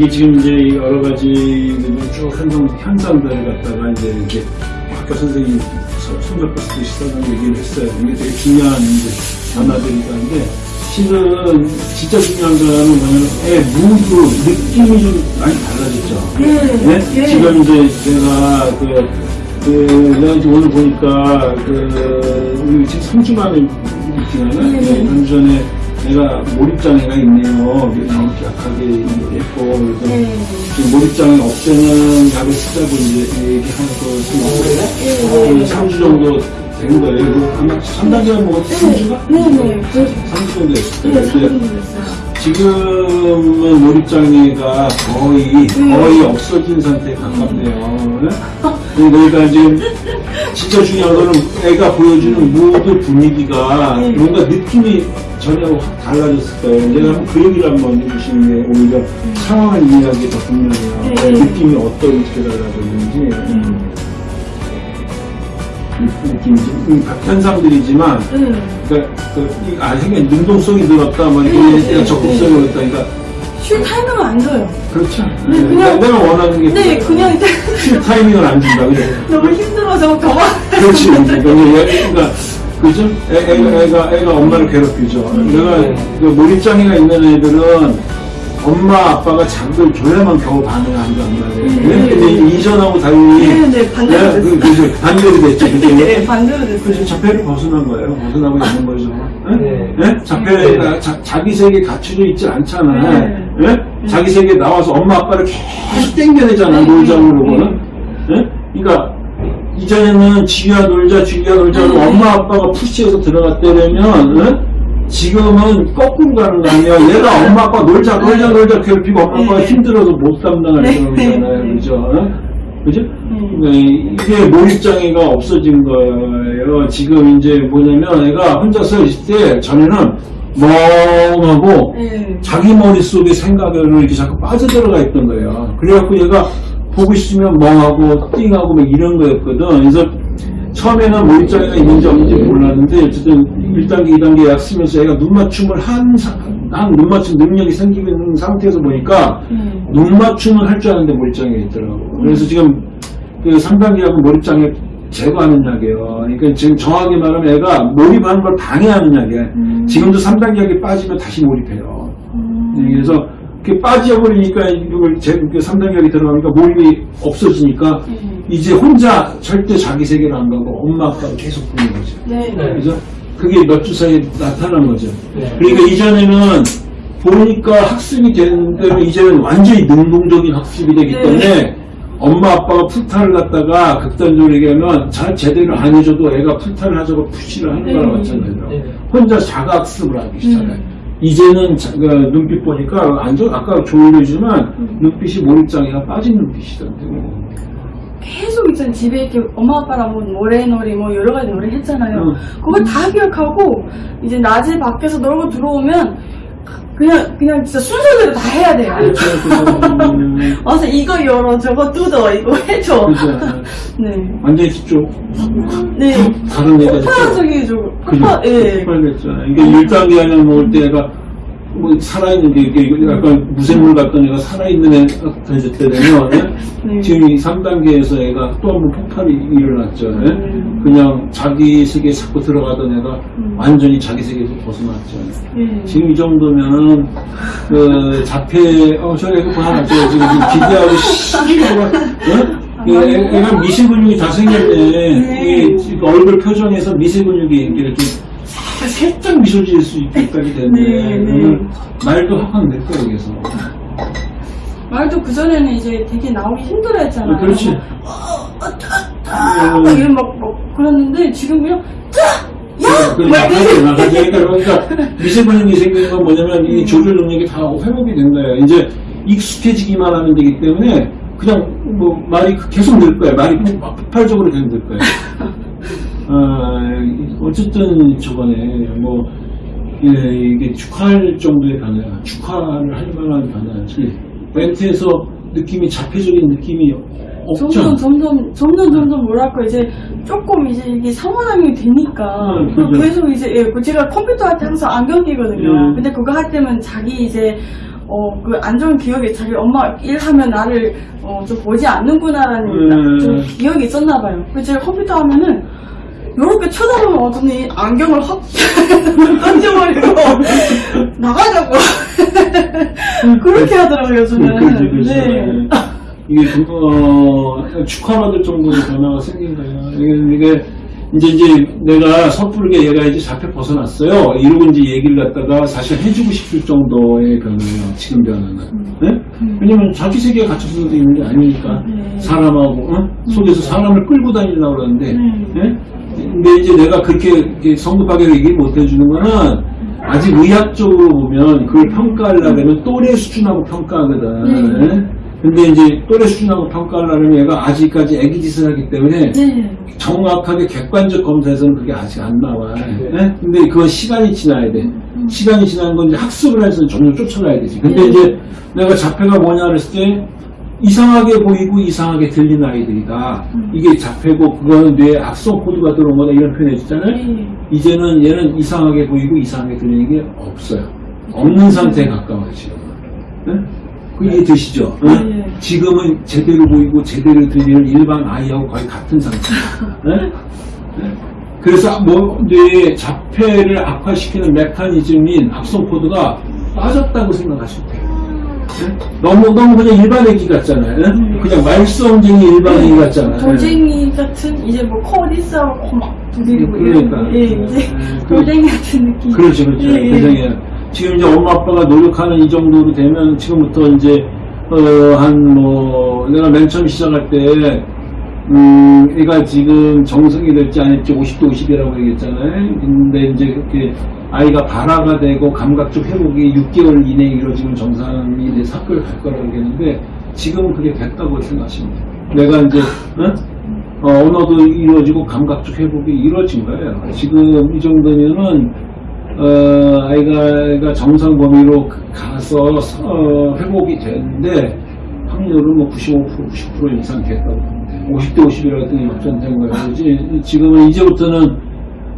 이게 지금 이제 여러 가지 쭉 현상, 현상들을 갖다가 이제 이렇게 아까 선생님 손잡고 시사는 얘기를 했어요. 이게 되게 중요한 이제 변화들이다 한데 실은 진짜 중요한 거는 뭐냐면 애 무드, 느낌이 좀 많이 달라졌죠. 네, 예. 지금 이제 제가 그, 그, 내가 이제 오늘 보니까 그, 우리 지금 3주 만에 있잖아요. 네, 네. 3주 전에 내가 몰입장애가 있네요. 이렇게 정확하게 했고, 그래서 네. 지금 몰입장애 없애는 약을 쓰자고 이제 얘기하고 있습니다. 네. 3주 정도 된 거예요. 아마 3단계가 뭐 3주가? 네네. 그, 3주 정도 됐을 네. 지금은 몰입장애가 거의 거의 없어진 상태에 가깝네요. 네? 그러니까 지금 진짜 중요한 거는 애가 보여주는 모드 분위기가 네. 뭔가 느낌이 전혀 확 달라졌을 거예요. 내가 한번 그 얘기를 한번 해주시는 게 오히려 상황을 이해하기 더 분명해요. 네. 느낌이 어떻게 달라졌는지. 음. 느낌이지. 음, 현상들이지만 네. 그러니까 그, 이, 아, 생각 능동성이 늘었다, 뭐, 이렇게 네, 네, 적극성이 늘었다, 그러니까, 쉴 타이밍을 안 줘요. 그렇죠. 네, 네, 그냥- 내가 원하는 게. 네, 그냥 이제 쉴 타이밍을 안 준다, 그래. 너무 힘들어서 더만 그렇지. 그러니까, 얘- 그죠? 애, 애가, 애가, 애가 엄마를 괴롭히죠. 내가, 그 몰입장애가 있는 애들은 엄마, 아빠가 잠을 줘야만 겨우 반응한단 말이에요. 네. 근데 이전하고 달리. 네, 네, 반대로 네, 그. 그, 반대로 됐죠. 그죠? 네, 반대로 됐어요. 그래서 자폐를 벗어난 거예요. 벗어나고 있는 거죠. 네? 네. 자폐가 자, 자기 세계에 갇혀져 있지 않잖아. 네. 네? 자기 세계에 나와서 엄마 아빠를 계속 땡겨내잖아. 네. 놀자고는. 네? 그러니까 이전에는 지휘야 놀자, 지휘야 놀자 하고 네. 엄마 아빠가 푸시해서 들어갔다면 네? 지금은 거꾸로 가는 거 아니야. 얘가 엄마 아빠 놀자, 놀자, 놀자 괴롭히고 엄마 아빠가 네. 힘들어서 못 감당할 네. 거잖아요. 그죠? 네? 그죠? 음. 네, 이게 몰입장애가 없어진 거예요. 지금 이제 뭐냐면 애가 혼자서 있을 때 전에는 멍하고 네. 자기 머릿속에 생각으로 이렇게 자꾸 빠져들어가 있던 거예요. 그래갖고 얘가 보고 싶으면 멍하고 띵하고 막 이런 거였거든. 그래서 처음에는 몰입장애가 있는지 없는지 몰랐는데 어쨌든 1단계, 2단계 약 쓰면서 애가 눈 맞춤을 한, 사- 한 눈 맞춤 능력이 생기고 있는 상태에서 보니까 네. 눈 맞춤은 할줄 아는데 몰입장애가 있더라고. 그래서 지금 그 3단계 약은 몰입장애 제거하는 약이에요. 그러니까 지금 정확하게 말하면 애가 몰입하는 걸 방해하는 약이에요. 음. 지금도 3단계 약이 빠지면 다시 몰입해요. 음. 네, 그래서 빠져버리니까 이걸 제 3단계 약이 들어가니까 몰입이 없어지니까 네. 이제 혼자 절대 자기 세계로 안 가고 엄마 아빠를 계속 보는 거죠. 네. 네. 그죠? 그게 몇 주 사이에 나타난 거죠. 네. 그러니까 이전에는 보니까 학습이 되는데 이제는 완전히 능동적인 학습이 되기 네. 때문에 엄마 아빠가 풀타를 갖다가 극단적으로 얘기하면 잘 제대로 안 해줘도 애가 풀타를 하자고 푸시를 하는 네. 거랑 마찬가지로 네. 혼자 자가학습을 하기 시작해요. 음. 이제는 자- 그 눈빛 보니까 완전 아까 조율해주지만 음. 눈빛이 몰입장애가 빠진 눈빛이던데. 계속 있잖아요. 집에 이렇게 엄마 아빠랑 뭐 노래놀이 뭐 여러 가지 노래 했잖아요. 응. 그걸 다 기억하고 이제 낮에 밖에서 놀고 들어오면 그냥 그냥 진짜 순서대로 다 해야 돼요. 그렇죠. 그래서 와서 이거 열어 저거 뜯어 이거 해줘. 그죠. 네. 완전히 좀 네. 다른 애가 폭발적이죠. 폭발. 예. 폭발됐잖아. 이게 1단계 하냐 먹을 때 애가 뭐 살아있는 게 이게 약간 무생물 같던 애가 살아있는 애가 됐을 때 되면 예? 네. 지금 이 3단계에서 애가 또 한 번 폭발이 일어났죠. 예? 음. 그냥 자기 세계에 자꾸 들어가던 애가 음. 완전히 자기 세계에서 벗어났죠. 예. 지금 이 정도면은 그 자폐 어 저기 이거 하나 저 지금 기대하고 시기가 어? 그 애- 애가 미세 근육이 다 생겼네. 네. 이 얼굴 표정에서 미세 근육이 이렇게 좀 살짝 미소 지을 수 있게까지 됐네. 네, 네. 말도 확확 낼 거야 여기서. 말도 그 전에는 이제 되게 나오기 힘들어 했잖아요. 그렇지. 아, 막 이런 막, 막 그랬는데 지금 그냥 야! 그막 나가지 나가지 그러니까 미세 근육이 생기는 건 뭐냐면 이 조절 능력이 다 회복이 된 거예요. 이제 익숙해지기만 하면 되기 때문에 그냥 뭐 말이 계속 늘 거예요. 말이 막 폭발적으로 계속 늘 거예요. 어, 어쨌든 저번에 뭐 예, 이게 축하할 정도의 변화야. 축하를 할 만한 변화지. 멘트에서 느낌이 자폐적인 느낌이 없죠. 점점 점점 점점 점점 뭐랄까 이제 조금 이제 이게 상호작용이 되니까 음, 그 그죠. 계속 이제 예, 그 제가 컴퓨터 할 때 항상 안경 끼거든요. 음. 근데 그거 할 때면 자기 이제 어, 그 안 좋은 기억이 자기 엄마 일하면 나를 어, 좀 보지 않는구나라는 음. 좀 기억이 있었나 봐요. 그래서 제가 컴퓨터 하면은 이렇게 쳐다보면 어더니 안경을 확 던져버리고 나가자고 그렇게 하더라고요 저는. 그렇지, 그렇지. 네. 이게 그, 어, 축하받을 정도로 변화가 생긴 거예요. 이게, 이게 이제 이제 내가 섣부르게 얘가 이제 잡혀 벗어났어요. 이러고 이제 얘기를 갖다가 사실 해주고 싶을 정도의 변화예요. 지금 변화는. 네? 왜냐면 자기 세계에 갇혀서 있는 게 아니니까 네. 사람하고 어? 속에서 사람을 끌고 다니려고 그러는데 음. 예? 근데 이제 내가 그렇게 성급하게 얘기 못 해주는 거는 아직 의학적으로 보면 그걸 평가하려면 또래 수준하고 평가하거든. 네. 예? 근데 이제 또래 수준하고 평가하려면 얘가 아직까지 애기 짓을 하기 때문에 네. 정확하게 객관적 검사에서는 그게 아직 안 나와. 예? 근데 그건 시간이 지나야 돼. 음. 시간이 지난 건 이제 학습을 해서 점점 쫓아가야 되지. 근데 네. 이제 내가 자폐가 뭐냐 그랬을 때 이상하게 보이고 이상하게 들리는 아이들이다. 음. 이게 자폐고 그거는 뇌에 악성 코드가 들어온 거다 이런 표현 해줬잖아요. 네. 이제는 얘는 이상하게 보이고 이상하게 들리는 게 없어요. 없는 상태에 가까워요 지금. 네? 그 이해 되시죠? 네? 네. 지금은 제대로 보이고 제대로 들리는 일반 아이하고 거의 같은 상태. 네? 네? 그래서 뭐 뇌의 자폐를 악화시키는 메커니즘인 악성 코드가 빠졌다고 생각하시면 돼요. 네? 너무 너무 그냥 일반 애기 같잖아요. 네? 음. 그냥 말썽쟁이 일반 애기 같잖아요. 돌쟁이 같은 이제 뭐 코디스하고 막 두드리고 그러니까. 이런 예 이제 음, 돌쟁이 같은 느낌. 그렇죠, 그렇죠. 예, 예. 지금 이제 엄마 아빠가 노력하는 이 정도로 되면 지금부터 이제 어 한 뭐 내가 맨 처음 시작할 때 음, 애가 지금 정성이 될지 아닐지 50대 50이라고 얘기했잖아요. 근데 이제 그렇게 아이가 발화가 되고 감각적 회복이 6개월 이내에 이루어지면 정상이 돼서 학교를 갈 거라고 얘기했는데 지금은 그게 됐다고 돼요. 내가 이제 응? 어, 언어도 이루어지고 감각적 회복이 이루어진 거예요. 지금 이 정도면은 어, 아이가, 정상 범위로 가서 어, 회복이 되는데 확률은 뭐 95% 90% 이상 됐다고. 50대 50이라고 했더니 역전된 거예요. 이제 지금은 이제부터는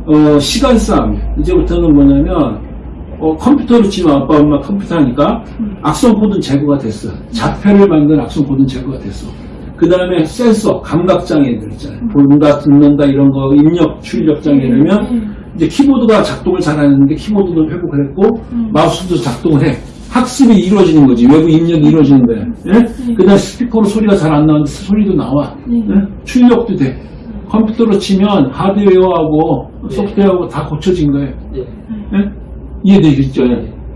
어, 시간 싸움. 이제부터는 뭐냐면 어, 컴퓨터로 치면 아빠 엄마 컴퓨터 하니까 악성 코드는 제거가 됐어. 자폐를 만든 악성 코드는 제거가 됐어. 그 다음에 센서, 감각장애들 있잖아요. 본다, 듣는다, 이런 거, 입력, 출력 장애라면 음. 이제 키보드가 작동을 잘 하는데 키보드도 회복을 했고 음. 마우스도 작동을 해. 학습이 이루어지는 거지. 외부 입력이 이루어지는 거야. 예? 그 다음에 스피커로 소리가 잘 안 나오는데 소리도 나와. 음. 예? 출력도 돼. 컴퓨터로 치면 하드웨어하고 소프트웨어하고 다 고쳐진 거예요. 예? 이해되겠죠?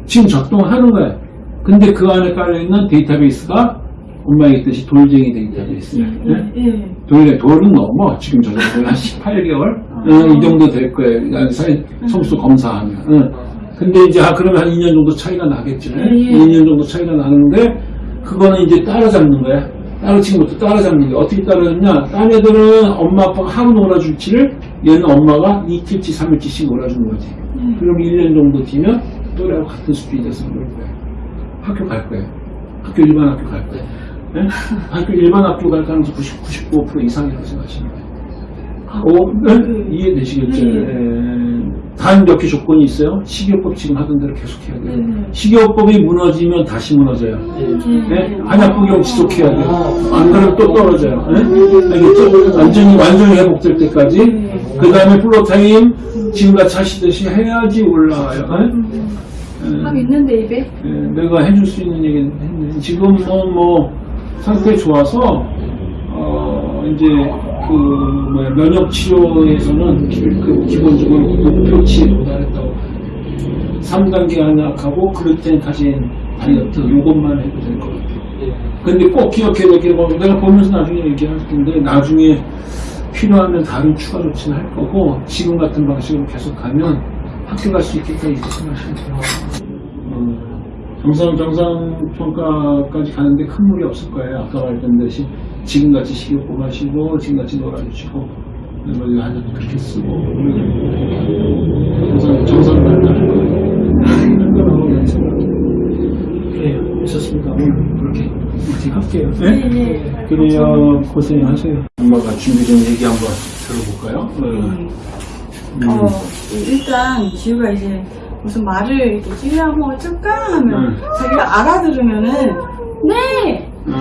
지금 작동을 하는 거예요. 근데 그 안에 깔려있는 데이터베이스가 엄마 얘기했듯이 돌쟁이 데이터베이스예요. 예? 돌에 돌은 넘어 지금 저 정도 한 18개월 어, 이 정도 될 거예요. 사회 성수 검사하면. 어. 근데 이제 아, 그러면 한 2년 정도 차이가 나겠죠. 예, 예. 2년 정도 차이가 나는데 그거는 이제 따라잡는 거야. 따로 지금부터 따라잡는 게 어떻게 따라잡냐? 딴 애들은 엄마 아빠가 하루 놀아줄지를 얘는 엄마가 이틀치 삼일치씩 놀아주는 거지. 음. 그럼 1년 정도 뒤면 또래하고 같은 수준이 돼서 놀 거예요. 학교 갈 거예요. 학교 일반 학교 갈 거예요. 예? 학교 일반 학교 갈 가능성 90, 95% 이상이라고 생각하시면 돼요. 아, 어, 네? 그, 이해되시겠죠? 네. 예. 단몇 개 조건이 있어요. 식이요법 지금 하던 대로 계속 해야 돼요. 네. 식이요법이 무너지면 다시 무너져요. 예. 예? 한약복용 지속해야 돼요. 안 그러면 또 떨어져요. 예? 알겠죠? 완전히, 완전히 회복될 때까지. 네. 그 다음에 플로타임 지금같이 하시듯이 해야지 올라와요. 예? 음. 예. 학 있는데 입에 예, 내가 해줄 수 있는 얘기는 했는데 지금은 뭐 상태 좋아서 어 이제 그 뭐야 면역 치료에서는 기, 그 기본적으로 목표치에 도달했다고 3단계 한약하고 글루텐 가진 다이어트 요것만 해도 될 것 같아요. 근데 꼭 기억해야 될 게 뭐 내가 보면서 나중에 얘기할 텐데 나중에 필요하면 다른 추가 조치는 할 거고 지금 같은 방식으로 계속 가면 학교 갈 수 있겠다 이렇게 생각하시면 돼요. 어, 정상 정상 평가까지 가는데 큰 무리 없을 거예요. 아까 말했던 듯이 지금같이 식욕 하시고 지금같이 놀아주시고 뭐 아주 그렇게 쓰고 정상 정상 발달할 거예요. 한번하고 연습을 그래요. 있었습니다. 오늘 그렇게 이렇게 할게요. 예, 예. 그래요. 고생하세요. 엄마가 준비된 얘기 한번 들어볼까요? 어. 음. 어, 일단 지우가 이제 무슨 말을 이렇게 지우야 뭐 어쩔까 하면 음. 자기가 알아들으면은 네! 음.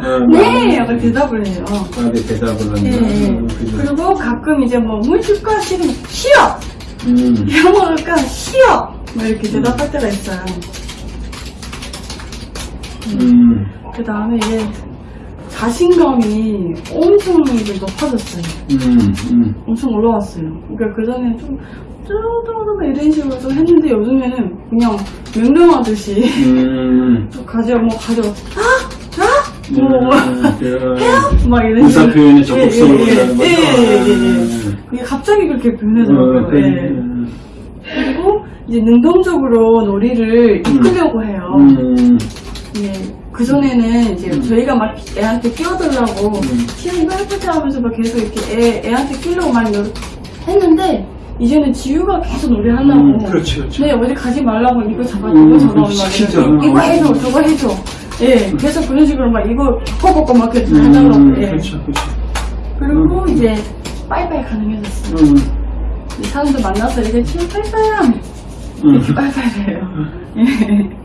음. 네! 약간 대답을 해요. 나한테 대답을 한다. 예, 예. 음. 그리고 가끔 이제 뭐, 물 줄까? 싫으면, 싫어! 음. 이거 먹을까? 싫어! 뭐 이렇게 대답할 때가 있어요. 음. 그 다음에 이제 자신감이 엄청 이제 높아졌어요. 음. 음. 엄청 올라왔어요. 그러니까 그 전에 좀, 뚜루뚜루 이런 식으로 좀 했는데 요즘에는 그냥 명령하듯이 음. 좀 가져, 뭐 가져, 아! 아! 뭐, 음. 막 이런 의사 예, 예, 하는 거죠. 예, 예, 예, 예. 음. 그게 갑자기 그렇게 어, 변해더라고요. 그래. 예. 그리고 이제 능동적으로 놀이를 이끌려고 해요. 음. 예. 그 전에는 이제 음. 저희가 막 애한테 끼워들라고 음. 지금 이거 해보자 하면서 막 계속 이렇게 애, 애한테 끼려고 많이 노력 했는데 이제는 지우가 계속 노래 하려고 음, 그렇지, 그렇지. 네 어디 가지 말라고 이거 잡아 음, 이거 막 시키죠. 이렇게 이거 해줘 저거 해줘 예 계속 그런 식으로 막 이거 바꿔바꿔 막 이렇게 하려고 음, 예. 그렇죠, 그렇죠. 그리고 이제 빠이빠이 가능해졌어요 음. 이 사람들 만나서 이제 지우 빠이빠이 음. 이렇게 빠이빠이 해요 예.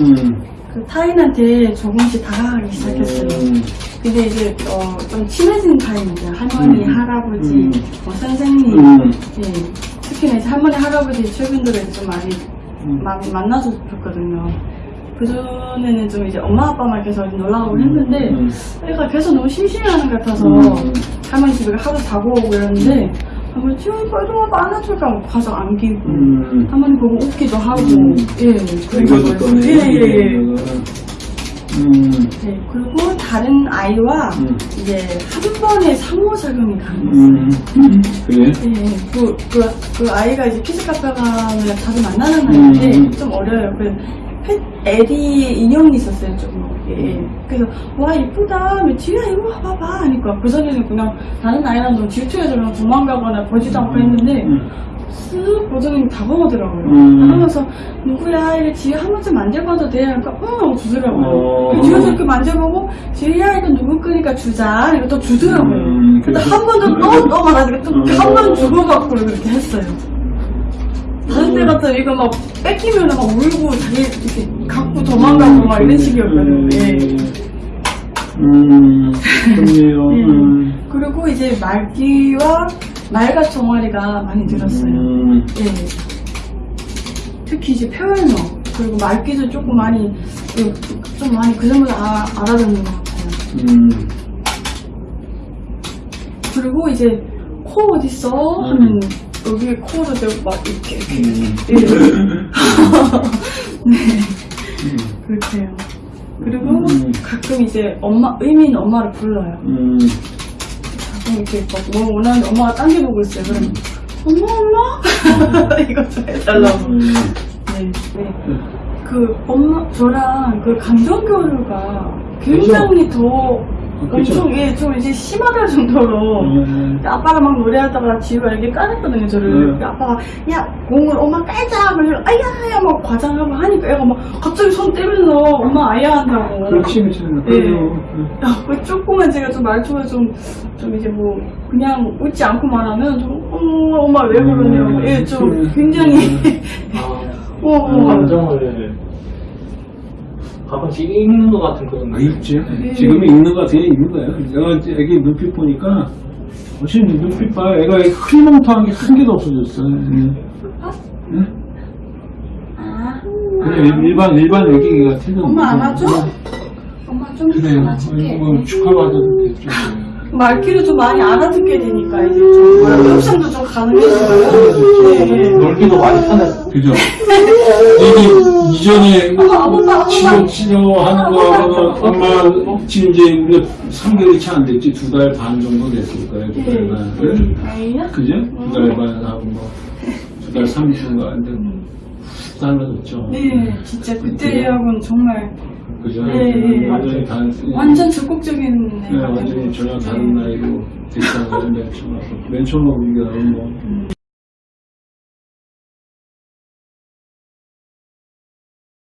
음. 그 타인한테 조금씩 다가가기 시작했어요 음. 근데 이제 어, 좀 친해진 타입이죠. 할머니, 음. 할아버지, 음. 뭐 선생님, 음. 예. 특히나 이제 할머니, 할아버지 최근 들어 좀 많이 음. 많이 만나서 좋거든요. 그 전에는 좀 이제 엄마 아빠만 계속 놀러 오고 했는데 음. 애가 계속 너무 심심해하는 것 같아서 음. 할머니 집에 하루 자고 오고 이러는데 할머니 지금 빨리 좀 와봐 안아줄까 가서 안기고 음. 할머니 보고 웃기도 하고 음. 예 그리고. 예예예 음. 네, 그리고 다른 아이와 음. 이제 한 번에 상호작용이 가능했어요. 음. 그래? 네, 그, 그, 그 아이가 이제 키즈카페가를 자주 만나는 아이인데 음. 좀 어려요. 그 펫, 에디 인형이 있었어요, 좀. 예, 예. 그래서, 와, 이쁘다. 뭐, 지우야, 이거 봐봐. 하니까, 그 전에는 그냥 다른 아이랑 좀 질투해서 도망가거나 보지도 않고 했는데, 음. 쓱 보더니 다가오더라고요. 음. 다가면서 누구야 이래 지우 한 번쯤 만져봐도 돼? 그러니까 응 하고 주더라고요. 어. 지우도 이렇게 만져보고 지우야 이거 누구 거니까 주자 이거 또 주더라고요. 음, 근데 그래서- 한 번도 또또 말하니까 또 음. 한번 주고받고 그렇게 했어요. 다른 때 음. 같으면 이거 막 뺏기면 막 울고 자기 이렇게 갖고 도망가고 막 이런 식이었거든요. 예. 음, 좋네요. 예. 음. 그리고 이제 말기와 말과 종아리가 많이 늘었어요. 음. 예. 특히 이제 표현어 그리고 말귀도 조금 많이 예, 좀 많이 그 정도 아, 알아듣는 것 같아요. 음. 그리고 이제 코 어디 있어? 하면 여기 코를 대고 막 이렇게 이렇게 음. 예. 네 그렇게 해요. 그리고 음. 가끔 이제 엄마 의미 있는 엄마를 불러요. 음. 가끔 이렇게 막뭐 원하는데 엄마가 딴데 보고 있어요. 그럼 엄마 엄마 좀 해달라고. 음. 네, 네. 그 엄마 저랑 그 감정 교류가 굉장히 더 엄청 예, 좀 이제 심하다 정도로 음. 아빠랑 막 노래하다가 지우가 이렇게 까냈거든요 저를 음. 아빠가 야 공을 엄마 깔자 그래서 아야 막 과장하고 하니까 애가 막 갑자기 손 떼면서 엄마 아야 한다고 그렇지, 그렇지. 예. 그래요. 야, 그 조금만 제가 좀 말투가 좀, 좀 이제 뭐, 그냥 웃지 않고 말하면 좀, 어, 엄마 왜 그러냐고. 음, 예, 좀. 굉장히, 어, 어, 음. 감정을 가끔씩 읽는 것 같은 그런 아, 있지. 네. 지금 읽는 거 같아, 읽는 거야. 내가 이제 애기 눈빛 보니까, 훨씬 눈빛 봐. 애가 흐리멍텅한 게 한 개도 없어졌어. 응? 응? 아, 그래, 일반, 일반 애기 같은 거. 엄마 안아줘? 엄마 좀 그래요. 뭐 축하받아도 됐죠. 말귀를 좀 많이 알아듣게 되니까 이제 좀 뭐라 협상도 좀 가능해져요. 네. 놀기도 많이 편했어. 그죠? 이게 이전에 치료. 치료하는 거하고는 엄마 지금 이제 우리가 3개월이 채 안 됐지. 두 달 반 정도 됐을 거예요. 두달 반. 응? 아이야? 그죠? 두 달 반하고 뭐, 두 달 3주인가. 근데 훅 달라졌죠. 네, 진짜 그때하고는 정말 그죠? 네, 네. 완전히 다른, 완전 적극적인 네, 완전히. 전혀 다른 네. 나이로 됐다고 맨 처음 와서. 맨 처음 우리가 뭐, 음.